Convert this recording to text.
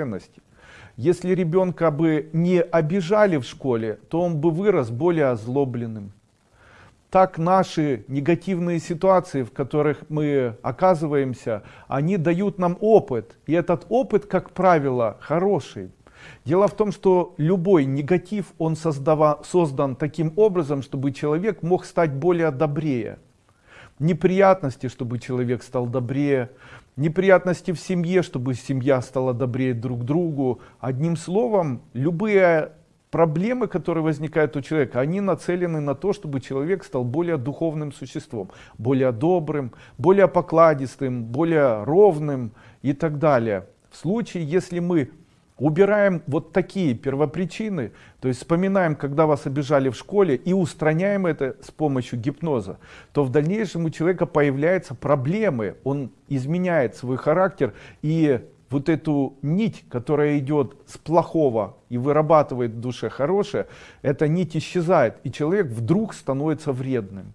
ценности. Если ребенка бы не обижали в школе, то он бы вырос более озлобленным. Так наши негативные ситуации, в которых мы оказываемся, они дают нам опыт. И этот опыт, как правило, хороший. Дело в том, что любой негатив, он создава, создан таким образом, чтобы человек мог стать более добрее. Неприятности, чтобы человек стал добрее. Неприятности в семье, чтобы семья стала добрее друг другу. Одним словом, любые проблемы, которые возникают у человека, они нацелены на то, чтобы человек стал более духовным существом, более добрым, более покладистым, более ровным и так далее. В случае, если мы убираем вот такие первопричины, то есть вспоминаем, когда вас обижали в школе и устраняем это с помощью гипноза, то в дальнейшем у человека появляются проблемы, он изменяет свой характер. И вот эту нить, которая идет с плохого и вырабатывает в душе хорошее, эта нить исчезает, и человек вдруг становится вредным.